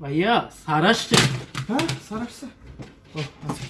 ভাইয়া হ্যাঁ, স্যার আসছে হ্যাঁ স্যার। আসছে ও আচ্ছা।